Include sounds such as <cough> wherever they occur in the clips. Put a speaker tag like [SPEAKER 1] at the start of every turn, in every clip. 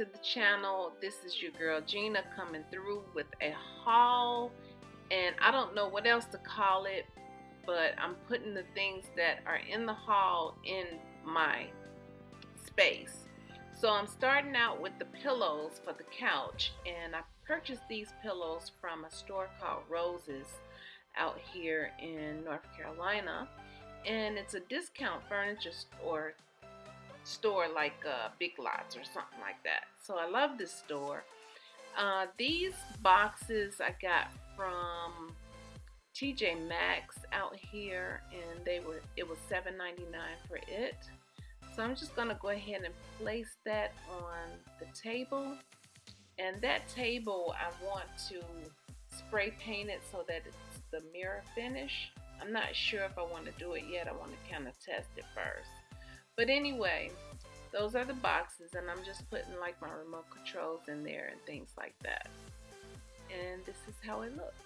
[SPEAKER 1] to the channel. This is your girl Gina coming through with a haul and I don't know what else to call it but I'm putting the things that are in the haul in my space. So I'm starting out with the pillows for the couch and I purchased these pillows from a store called Roses out here in North Carolina and it's a discount furniture store store like uh, Big Lots or something like that. So I love this store. Uh, these boxes I got from TJ Maxx out here and they were it was $7.99 for it. So I'm just gonna go ahead and place that on the table. And that table I want to spray paint it so that it's the mirror finish. I'm not sure if I want to do it yet. I want to kind of test it first. But anyway, those are the boxes and I'm just putting like my remote controls in there and things like that. And this is how it looks.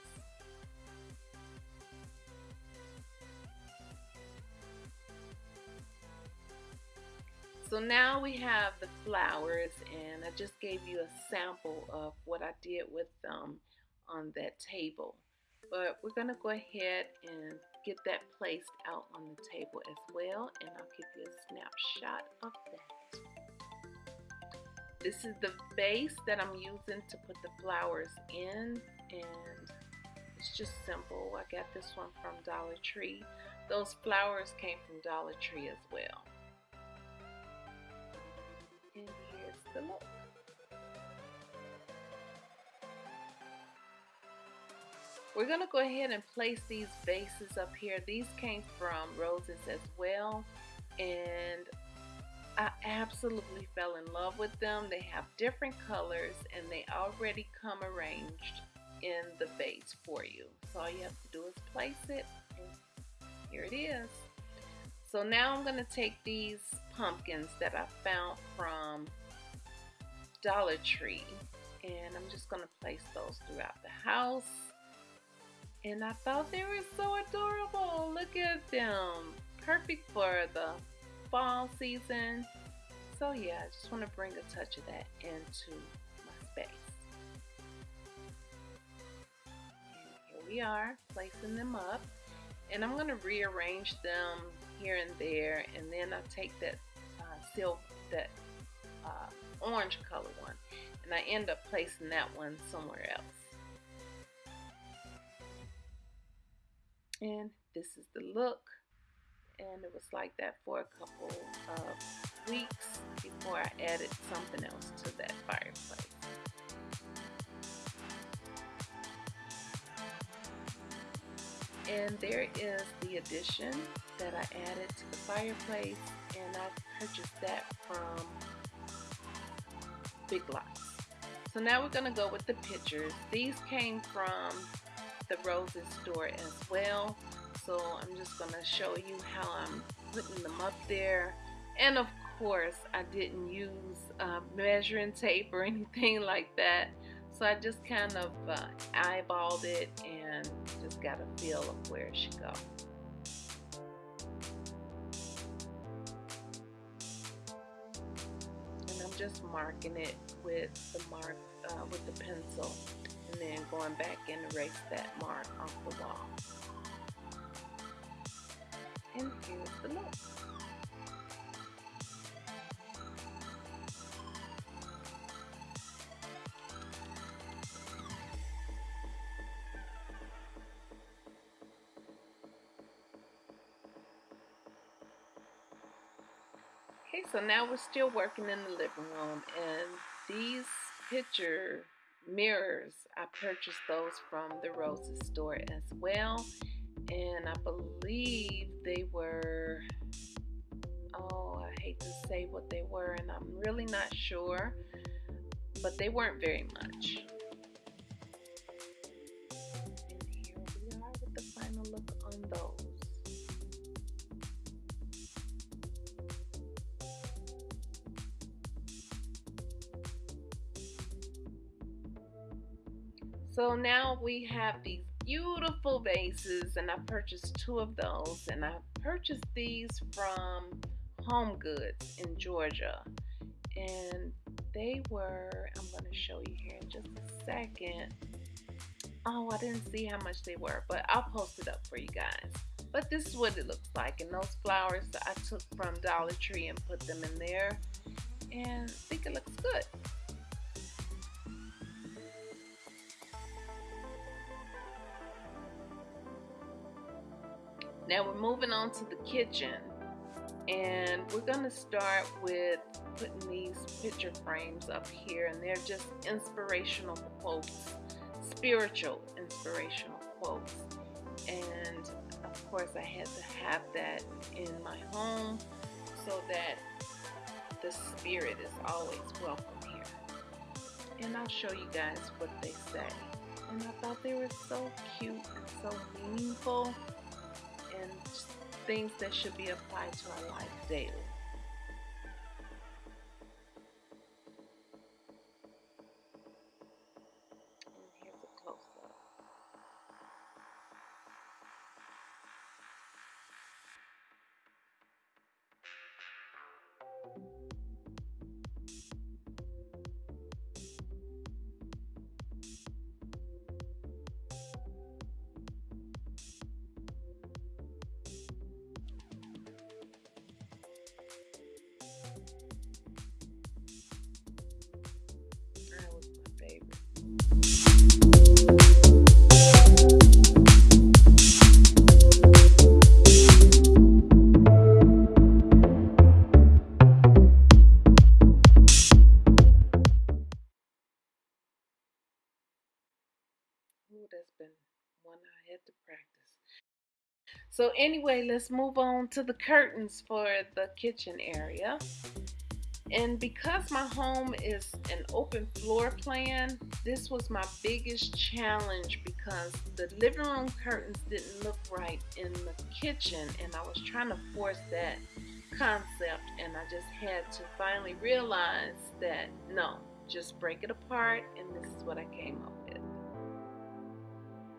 [SPEAKER 1] So now we have the flowers and I just gave you a sample of what I did with them on that table. But we're going to go ahead and get that placed out on the table as well and I'll give you a snapshot of that. This is the base that I'm using to put the flowers in and it's just simple. I got this one from Dollar Tree. Those flowers came from Dollar Tree as well. We're going to go ahead and place these vases up here. These came from Roses as well. And I absolutely fell in love with them. They have different colors and they already come arranged in the vase for you. So all you have to do is place it here it is. So now I'm going to take these pumpkins that I found from Dollar Tree and I'm just going to place those throughout the house and I thought they were so adorable. Look at them. Perfect for the fall season. So yeah, I just want to bring a touch of that into my space. And here we are, placing them up. And I'm going to rearrange them here and there. And then I take that uh, silver, that uh, orange color one. And I end up placing that one somewhere else. This is the look and it was like that for a couple of weeks before I added something else to that fireplace. And there is the addition that I added to the fireplace and I purchased that from Big Lots. So now we're going to go with the pictures. These came from the Roses store as well. So I'm just going to show you how I'm putting them up there. And of course, I didn't use uh, measuring tape or <laughs> anything like that. So I just kind of uh, eyeballed it and just got a feel of where it should go. And I'm just marking it with the mark uh, with the pencil and then going back and erase that mark off the wall. And here's the look. Okay, so now we're still working in the living room and these picture mirrors. I purchased those from the Roses store as well and I believe they were oh I hate to say what they were and I'm really not sure but they weren't very much. And here we are with the final look on those So now we have these beautiful vases and I purchased two of those and I purchased these from Home Goods in Georgia and they were, I'm going to show you here in just a second. Oh, I didn't see how much they were, but I'll post it up for you guys. But this is what it looks like. And those flowers that I took from Dollar Tree and put them in there. And I think it looks good. Now we're moving on to the kitchen. And we're to start with putting these picture frames up here. And they're just inspirational quotes, spiritual inspirational quotes. And of course I had to have that in my home so that the spirit is always welcome here. And I'll show you guys what they say. And I thought they were so cute and so meaningful and things that should be applied to our life daily. Anyway, let's move on to the curtains for the kitchen area. And because my home is an open floor plan, this was my biggest challenge because the living room curtains didn't look right in the kitchen and I was trying to force that concept and I just had to finally realize that no, just break it apart and this is what I came up with.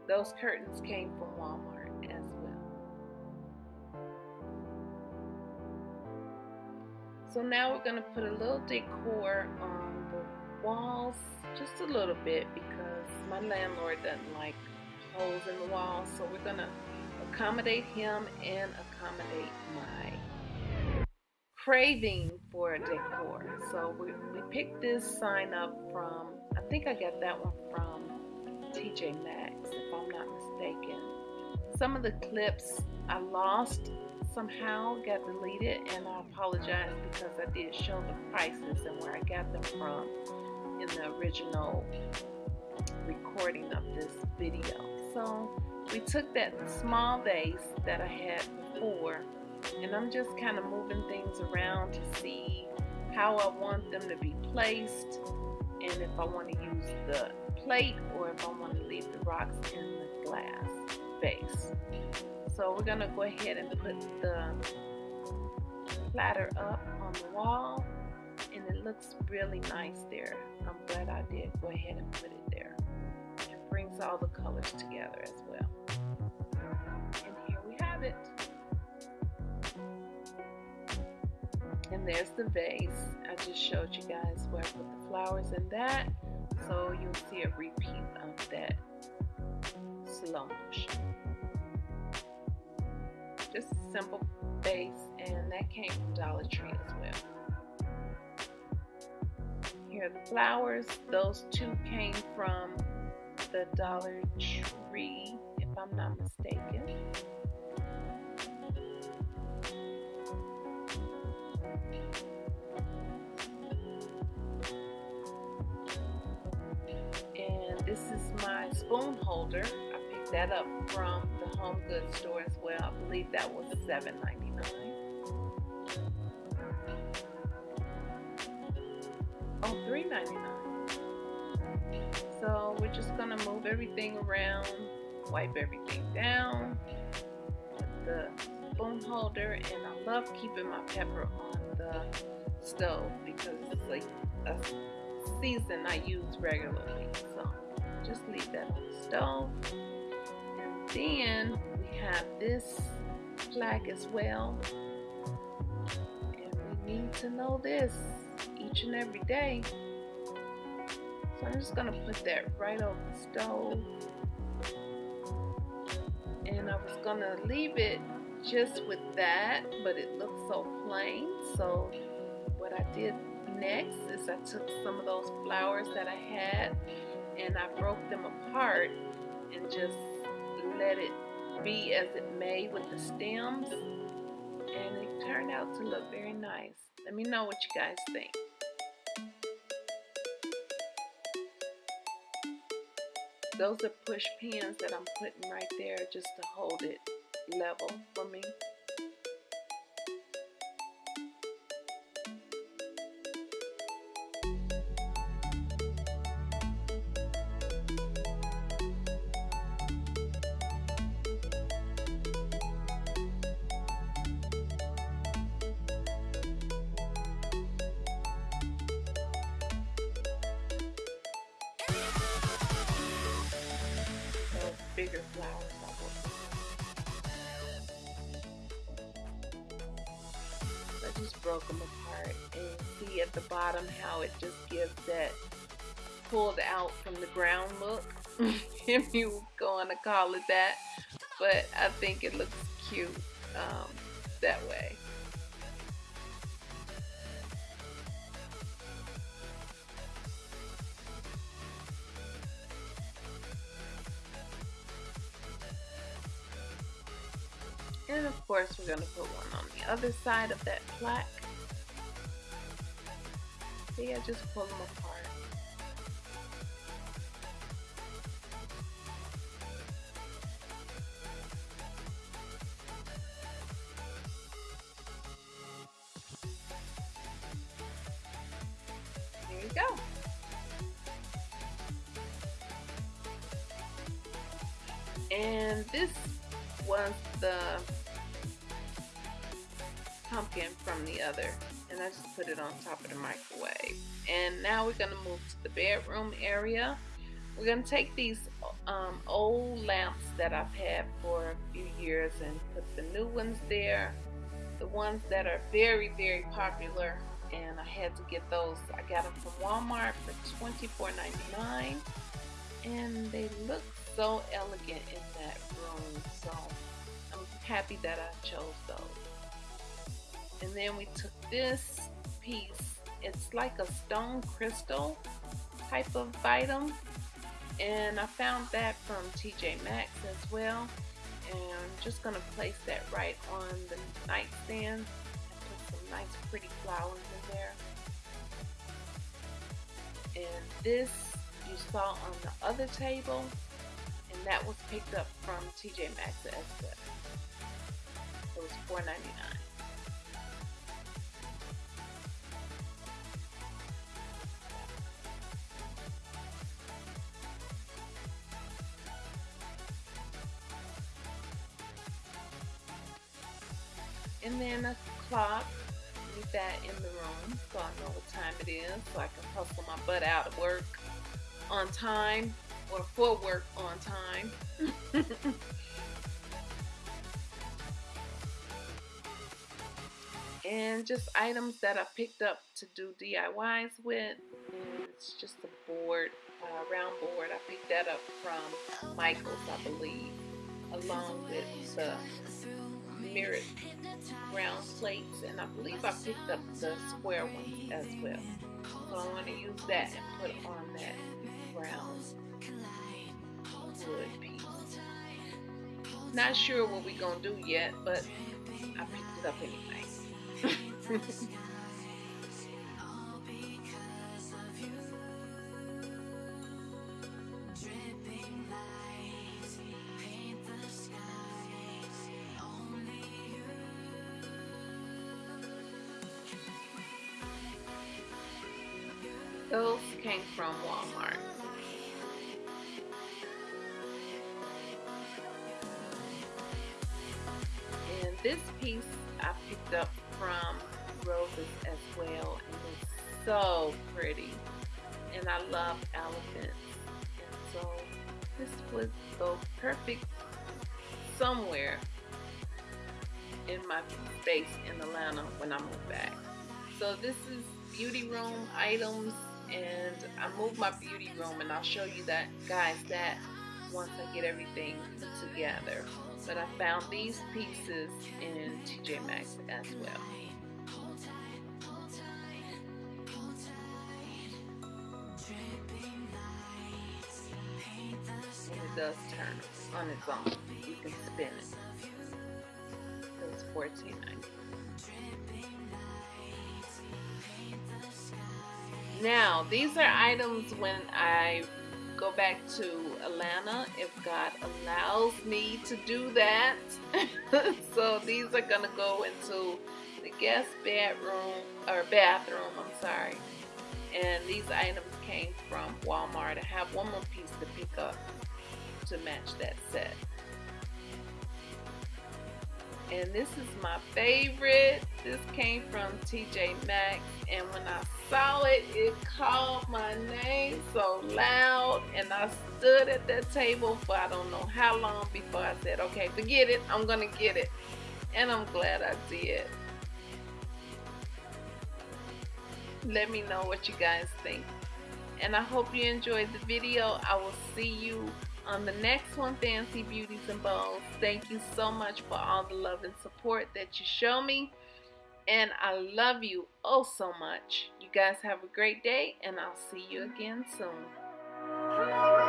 [SPEAKER 1] Those curtains came from Walmart as So now we're going to put a little decor on the walls, just a little bit because my landlord doesn't like holes in the walls. So we're going to accommodate him and accommodate my craving for decor. So we, we picked this sign up from, I think I got that one from TJ Maxx if I'm not mistaken. Some of the clips I lost somehow, got deleted, and I apologize because I did show the prices and where I got them from in the original recording of this video. So we took that small vase that I had before and I'm just kind of moving things around to see how I want them to be placed and if I want to use the plate or if I want to leave the rocks in the glass vase. So we're going to go ahead and put the platter up on the wall and it looks really nice there. I'm glad I did go ahead and put it there. It brings all the colors together as well. And here we have it. And there's the vase. I just showed you guys where I put the flowers in that. So you'll see a repeat of that slow motion. Just a simple base and that came from Dollar Tree as well. Here are the flowers. Those two came from the Dollar Tree, if I'm not mistaken. And this is my spoon holder. That up from the Home Goods store as well. I believe that was $7.99. Oh, $3.99. So we're just gonna move everything around, wipe everything down, the spoon holder, and I love keeping my pepper on the stove because it's like a season I use regularly. So just leave that on the stove. Then we have this flag as well. And we need to know this each and every day. So I'm just gonna put that right over the stove. And I was gonna leave it just with that, but it looks so plain. So what I did next is I took some of those flowers that I had and I broke them apart and just let it be as it may with the stems and it turned out to look very nice. Let me know what you guys think. Those are push pins that I'm putting right there just to hold it level for me. I just broke them apart. And see at the bottom how it just gives that pulled out from the ground look. <laughs> If you going to call it that. But I think it looks cute um, that way course we're going to put one on the other side of that plaque. See, I just pull them apart. There you go. And this was the pumpkin from the other and I just put it on top of the microwave. And now we're gonna move to the bedroom area. We're gonna take these um, old lamps that I've had for a few years and put the new ones there. The ones that are very very popular and I had to get those. I got them from Walmart for $24.99 and they look so elegant in that room. So I'm happy that I chose those and then we took this piece. It's like a stone crystal type of item. And I found that from TJ Maxx as well. And I'm just gonna place that right on the nightstand and put some nice pretty flowers in there. And this you saw on the other table. And that was picked up from TJ Maxx as well. It was $4.99 and then a clock. Leave that in the room so I know what time it is so I can hustle my butt out of work on time or for work on time. <laughs> And just items that I picked up to do DIYs with. It's just a board uh, round board. I picked that up from Michaels I believe along with the mirrored round plates and I believe I picked up the square ones as well. So I want to use that and put on that brown wood piece. Not sure what we're going to do yet, but I picked it up anyway. <laughs> Those came from Walmart. And this piece I picked up from Roses as well. And it's so pretty. And I love elephants. And so this would go perfect somewhere in my space in Atlanta when I move back. So this is beauty room items and I moved my beauty room and I'll show you that guys that once I get everything together. But I found these pieces in TJ Maxx as well. And it does turn on its own. You can spin it. It was $14.90 Now, these are items when I go back to Atlanta, if God allows me to do that. <laughs> so these are going to go into the guest bedroom, or bathroom, I'm sorry. And these items came from Walmart. I have one more piece to pick up to match that set. And this is my favorite. This came from TJ Maxx. And when I saw it, it called my name so loud. And I stood at that table for I don't know how long before I said, okay, forget it. I'm to get it. And I'm glad I did. Let me know what you guys think. And I hope you enjoyed the video. I will see you on the next one, Fancy Beauties and Bones. Thank you so much for all the love and support that you show me. And I love you oh so much. You guys have a great day, and I'll see you again soon.